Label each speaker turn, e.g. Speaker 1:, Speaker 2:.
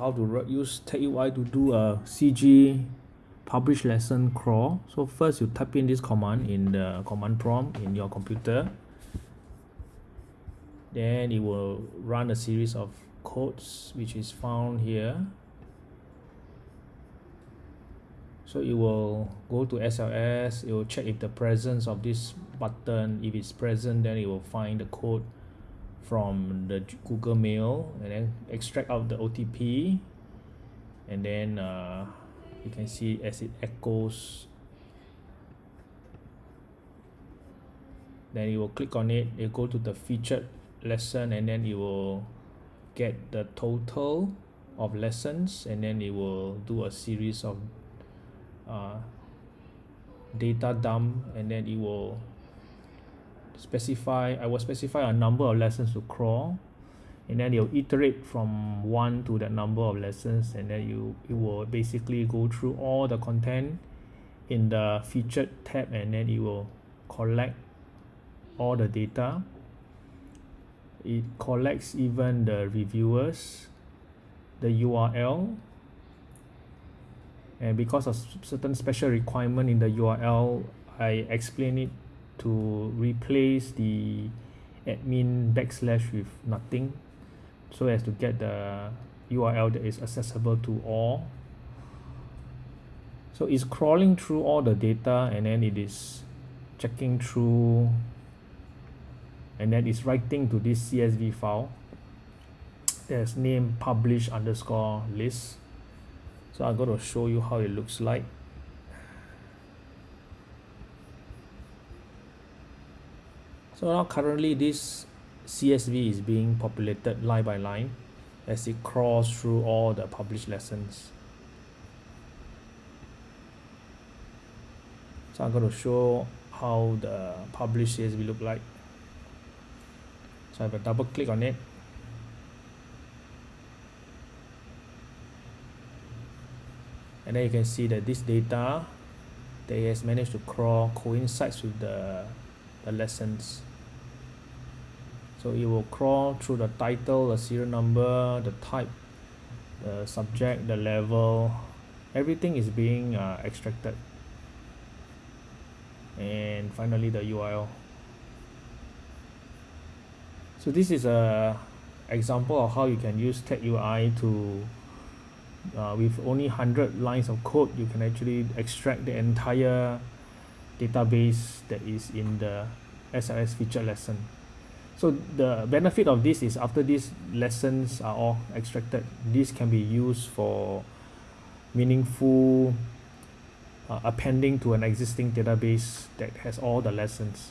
Speaker 1: how to use TagUI to do a CG publish lesson crawl. So first you type in this command in the command prompt in your computer. Then it will run a series of codes which is found here. So it will go to SLS, it will check if the presence of this button, if it's present, then it will find the code from the Google Mail and then extract out the OTP and then uh, you can see as it echoes. Then you will click on it. You go to the featured lesson and then you will get the total of lessons. And then it will do a series of uh, data dump. And then it will specify I will specify a number of lessons to crawl and then you'll iterate from one to that number of lessons and then you it will basically go through all the content in the featured tab and then it will collect all the data. It collects even the reviewers the URL and because of certain special requirement in the URL I explain it to replace the admin backslash with nothing so as to get the URL that is accessible to all. So it's crawling through all the data and then it is checking through and then it's writing to this CSV file. There's name publish underscore list. So I'm going to show you how it looks like so now currently this CSV is being populated line by line as it crawls through all the published lessons. So I'm going to show how the published CSV look like. So I have a double click on it. And then you can see that this data that has managed to crawl coincides with the, the lessons so it will crawl through the title the serial number the type the subject the level. Everything is being uh, extracted. And finally the URL so this is a example of how you can use TagUI to uh, with only 100 lines of code you can actually extract the entire database that is in the SLS feature lesson so the benefit of this is after these lessons are all extracted this can be used for meaningful uh, appending to an existing database that has all the lessons